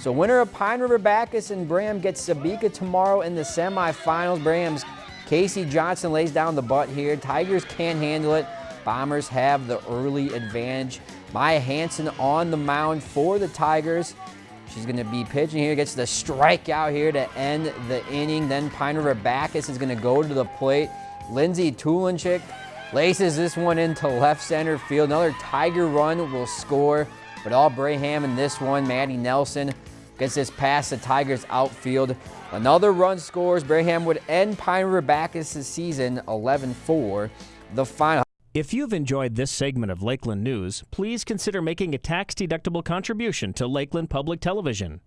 So winner of Pine River Backus and Braham gets Sebeka tomorrow in the semifinals. Braham's Casey Johnson lays down the butt here. Tigers can't handle it. Bombers have the early advantage. Maya Hanson on the mound for the Tigers. She's going to be pitching here, gets the strikeout here to end the inning. Then Pine River Backus is going to go to the plate. Lindsay Tulinchik laces this one into left center field. Another Tiger run will score, but all Braham in this one. Maddie Nelson gets this past the Tigers outfield. Another run scores. Braham would end Pine River Backus' season 11-4. The final. If you've enjoyed this segment of Lakeland News, please consider making a tax-deductible contribution to Lakeland Public Television.